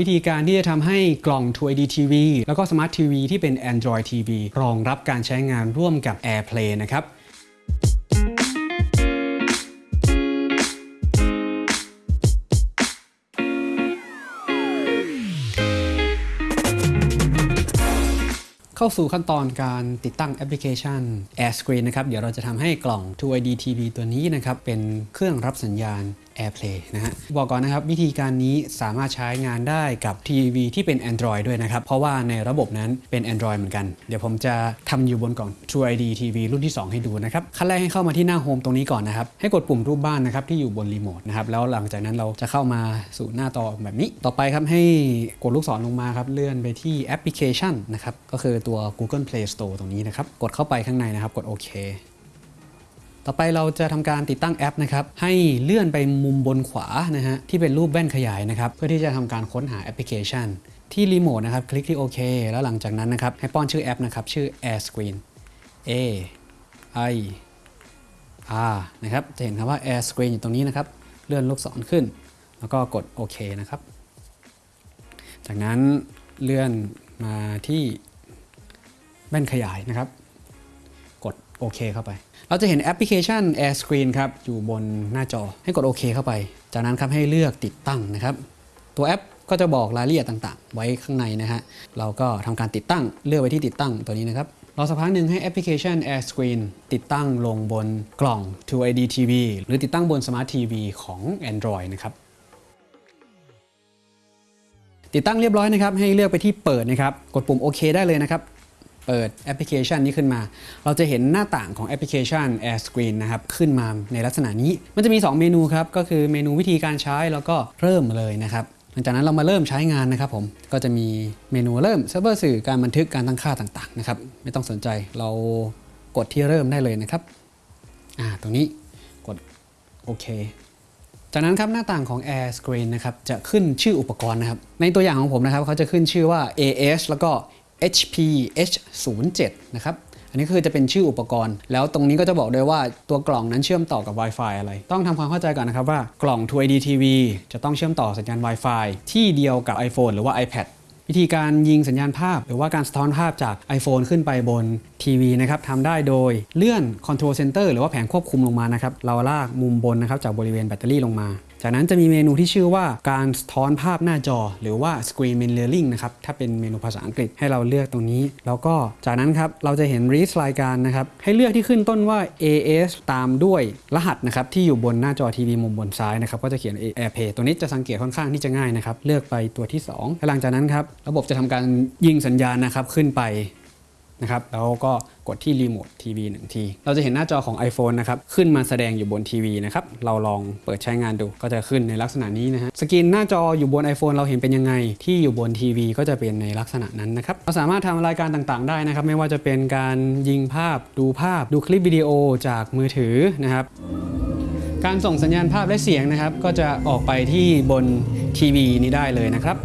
วิธีการที่จะทำให้กล่อง 2ID TV แล้วก็ Smart TV ที่เป็น Android TV รองรับการใช้งานร่วมกับ AirPlay นะครับเข้าสู่ขั้นตอนการติดตั้งแอปพลิเคชัน AirScreen นะครับ เดี๋ยวเราจะทำให้กล่อง 2ID TV ตัวนี้นะครับ เป็นเครื่องรับสัญญาณ AirPlay นะฮะบอกก่อนนะครับวิธีการนี้สามารถใช้งานได้กับทีวีที่เป็น Android ด้วยนะครับ เพราะว่าในระบบนั้นเป็น Android เหมือนกัน เดี๋ยวผมจะทำอยู่บนกล่อง 2ID TV รุ่นที่ 2 ให้ดูนะครับ ขั้นแรกให้เข้ามาที่หน้าโฮมตรงนี้ก่อนนะครับ ให้กดปุ่มรูปบ้านนะครับที่อยู่บนรีโมทนะครับ แล้วหลังจากนั้นเราจะเข้ามาสู่หน้าต่อแบบนี้ ต่อไปครับให้กดลูกศรลงมาครับเลื่อนไปที่แอปพลิเคชันนะครับก็คือตัว Google Play Store ตรงนี้นะครับกดเข้าไปข้างในนะครับกดโอเค ต่อไปเราจะทำการติดตั้งแอปนะครับให้เลื่อนไปมุมบนขวานะฮะที่เป็นรูปแว่นขยายนะครับเพื่อที่จะทำการค้นหาแอปพลิเคชัน ที่รีโมทนะครับคลิกที่โอเคแล้วหลังจากนั้นนะครับให้ป้อนชื่อแอปนะครับชื่อ Air Screen A I R นะครับจะเห็นคำว่า Air Screen อยู่ตรงนี้นะครับเลื่อนลูกศรขึ้น แล้วก็กดโอเคนะครับ จากนั้นเลื่อนมาที่แว่นขยายนะครับ กดโอเคเข้าไป เราจะเห็นแอปพลิเคชัน Air Screen ครับ อยู่บนหน้าจอให้กดโอเคเข้าไป จากนั้นครับให้เลือกติดตั้งนะครับ ตัวแอปก็จะบอกรายละเอียดต่างๆ ไว้ข้างในนะฮะ เราก็ทำการติดตั้งเลือกไว้ที่ติดตั้งตัวนี้นะครับ รอสักพักหนึ่งให้แอปพลิเคชัน Air Screen ติดตั้งลงบนกล่อง 2ID TV หรือติดตั้งบน Smart TV ของ Android นะครับ ติดตั้งเรียบร้อยนะครับ ให้เลือกไปที่เปิดนะครับ กดปุ่มโอเคได้เลยนะครับ เปิดแอปพลิเคชันนี้ขึ้นมา เราจะเห็นหน้าต่างของแอปพลิเคชัน Air Screen นะครับ ขึ้นมาในลักษณะนี้ มันจะมี 2 เมนูครับ ก็คือเมนูวิธีการใช้แล้วก็เริ่มเลยนะครับหลังจากนั้นเรามาเริ่มใช้งานนะครับผมก็จะมีเมนูเริ่มเซิร์ฟเวอร์สื่อการบันทึกการตั้งค่าต่างๆนะครับไม่ต้องสนใจเรากดที่เริ่มได้เลยนะครับอ่าตรงนี้กดโอเคจากนั้นครับหน้าต่างของ Air Screen นะครับจะขึ้นชื่ออุปกรณ์นะครับในตัวอย่างของผมนะครับเขาจะขึ้นชื่อว่า AS แล้วก็ HP H07 นะครับอันนี้คือจะเป็นชื่ออุปกรณ์ แล้วตรงนี้ก็จะบอกด้วยว่าตัวกล่องนั้นเชื่อมต่อกับ Wi-Fi อะไร ต้องทำความเข้าใจก่อนนะครับว่ากล่อง 2ID TV จะต้องเชื่อมต่อสัญญาณ Wi-Fi ที่เดียวกับ iPhone หรือว่า iPad วิธีการยิงสัญญาณภาพ หรือว่าการสะท้อนภาพจาก iPhone ขึ้นไปบนทีวีนะครับทำได้โดยเลื่อน Control Center หรือว่าแผงควบคุมลงมานะครับเราลากมุมบนนะครับจากบริเวณแบตเตอรี่ลงมา จากนั้นจะมีเมนูที่ชื่อว่าการสะท้อนภาพหน้าจอ หรือว่า Screen Mirroring นะครับ ถ้าเป็นเมนูภาษาอังกฤษให้เราเลือกตรงนี้ แล้วก็จากนั้นครับ เราจะเห็น Read รายการนะครับ ให้เลือกที่ขึ้นต้นว่า AS ตามด้วยรหัสนะครับที่อยู่บนหน้าจอทีวีมุมบนซ้ายนะครับก็จะเขียน AirPlay ตัวนี้จะสังเกตค่อนข้างที่จะง่ายนะครับเลือกไปตัวที่2หลังจากนั้นครับระบบจะทำการยิงสัญญาณนะครับขึ้นไป นะครับแล้วก็กดที่รีโมททีวีหนึ่งที เราจะเห็นหน้าจอของ iPhone นะครับขึ้นมาแสดงอยู่บนทีวีนะครับเราลองเปิดใช้งานดูก็จะขึ้นในลักษณะนี้นะฮะสกรีนหน้าจออยู่บน iPhone เราเห็นเป็นยังไง ที่อยู่บนทีวีก็จะเป็นในลักษณะนั้นนะครับเราสามารถทำรายการต่างๆ ได้นะครับไม่ว่าจะเป็นการยิงภาพดูภาพดูคลิปวิดีโอจากมือถือนะครับการส่งสัญญาณภาพและเสียงนะครับก็จะออกไปที่บนทีวีนี้ได้เลยนะครับ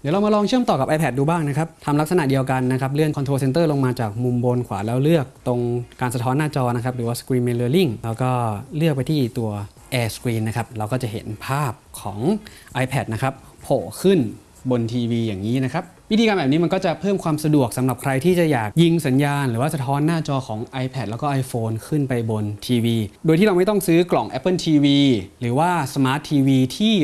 เดี๋ยวเรามาลองเชื่อมต่อกับ iPad ดูบ้างนะครับทำลักษณะเดียวกันนะครับ เลื่อน Control Center ลงมาจากมุมบนขวาแล้วเลือกตรงการสะท้อนหน้าจอนะครับ หรือว่า Screen Mirroring แล้วก็เลือกไปที่ตัว Air Screen นะครับ เราก็จะเห็นภาพของ iPad นะครับโผล่ขึ้นบนทีวีอย่างนี้นะครับ วิธีการแบบนี้มันก็จะเพิ่มความสะดวกสำหรับใครที่จะอยากยิงสัญญาณ หรือว่าสะท้อนหน้าจอของ iPad แล้วก็ iPhone ขึ้นไปบนทีวี โดยที่เราไม่ต้องซื้อกล่อง Apple TV หรือว่า Smart TV ที่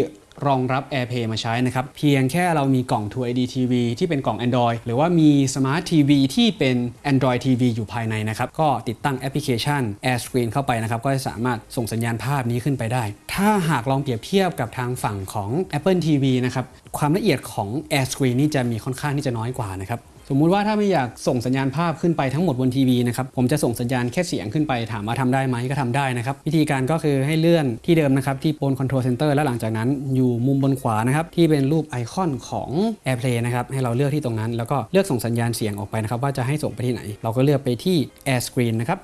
รองรับ AirPlay มาใช้นะครับ เพียงแค่เรามีกล่อง 2ID TV ที่เป็นกล่อง Android หรือว่ามี Smart TV ที่เป็น Android TV อยู่ภายในนะครับ ก็ติดตั้งแอปพลิเคชัน Air Screen เข้าไปนะครับ ก็จะสามารถส่งสัญญาณภาพนี้ขึ้นไปได้ ถ้าหากลองเปรียบเทียบกับทางฝั่งของ Apple TV นะครับ ความละเอียดของ Air Screen นี่จะมีค่อนข้างที่จะน้อยกว่านะครับ สมมุติว่าถ้าไม่อยากส่งสัญญาณภาพขึ้นไปทั้งหมดบนทีวีนะครับผมจะส่งสัญญาณแค่เสียงขึ้นไปถามว่าทำได้ไหมก็ทำได้นะครับ วิธีการก็คือให้เลื่อนที่เดิมนะครับที่บน Control Center แล้วหลังจากนั้นอยู่มุมบนขวานะครับที่เป็นรูปไอคอนของ AirPlay นะครับให้เราเลือกที่ตรงนั้น แล้วก็เลือกส่งสัญญาณเสียงออกไปนะครับว่าจะให้ส่งไปที่ไหน เราก็เลือกไปที่ Air Screen นะครับ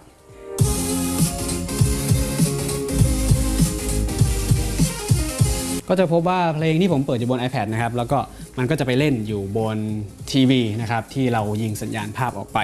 ก็จะพบว่าเพลงที่ผมเปิดอยู่บน iPad นะครับ แล้วก็มันก็จะไปเล่นอยู่บนทีวีนะครับที่เรายิงสัญญาณภาพออกไป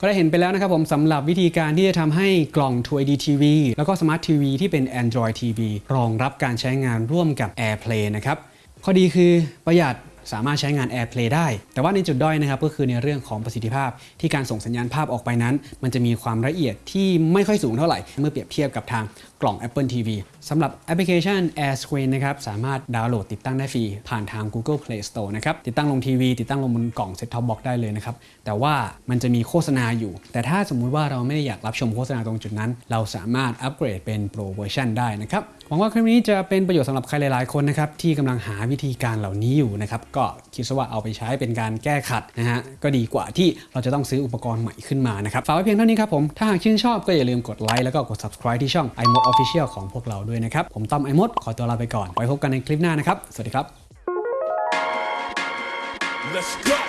ก็ได้เห็นไปแล้วนะครับผมสำหรับวิธีการที่จะทำให้กล่อง 2D TV แล้วก็ Smart TV ที่เป็น Android TV รองรับการใช้งานร่วมกับ AirPlay นะครับ ข้อดีคือประหยัด สามารถใช้งาน AirPlay ได้ แต่ว่าในจุดด้อยนะครับก็คือในเรื่องของประสิทธิภาพ ที่การส่งสัญญาณภาพออกไปนั้น มันจะมีความละเอียดที่ไม่ค่อยสูงเท่าไหร่ เมื่อเปรียบเทียบกับทางกล่อง Apple TV สำหรับแอปพลิเคชัน AirScreen นะครับสามารถดาวน์โหลดติดตั้งได้ฟรีผ่านทาง Google Play Store นะครับติดตั้งลงทีวีติดตั้งลงบนกล่อง Set Top Box ได้เลยนะครับแต่ว่ามันจะมีโฆษณาอยู่ แต่ถ้าสมมุติว่าเราไม่ได้อยากรับชมโฆษณาตรงจุดนั้น เราสามารถอัปเกรดเป็น Pro Version ได้นะครับหวังว่าคลิปนี้จะเป็นประโยชน์สำหรับใครหลาย ๆ คนนะครับที่กำลังหาวิธีการเหล่านี้อยู่นะครับก็คิดซะว่าเอาไปใช้เป็นการแก้ขัดนะฮะก็ดีกว่าที่เราจะต้องซื้ออุปกรณ์ใหม่ขึ้นมานะครับฝากไว้เพียงเท่านี้ครับผมถ้าหากชื่นชอบก็อย่าลืมกดไลค์แล้วก็กด subscribe ที่ช่อง iMod Official ของพวกเราด้วยนะครับผมต้อม iMod ขอตัวลาไปก่อนไว้พบกันในคลิปหน้านะครับสวัสดีครับ Let's go.